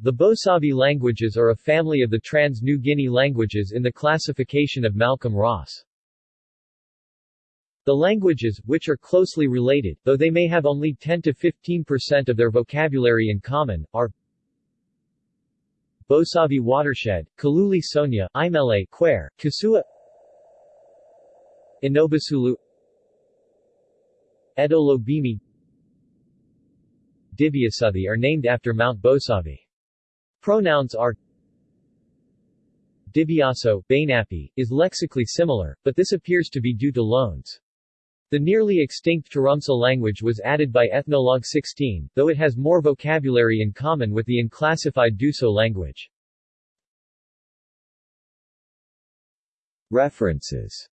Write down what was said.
The Bosavi languages are a family of the Trans-New Guinea languages in the classification of Malcolm Ross. The languages, which are closely related, though they may have only 10 to 15% of their vocabulary in common, are Bosavi Watershed, Kaluli Sonia, Aimele, Kware, Kasua Onobasulu Edolobimi Dibiasuthi are named after Mount Bosavi. Pronouns are Dibiyaso, Bainapi, is lexically similar, but this appears to be due to loans. The nearly extinct Turumsa language was added by Ethnologue 16, though it has more vocabulary in common with the unclassified Doso language. References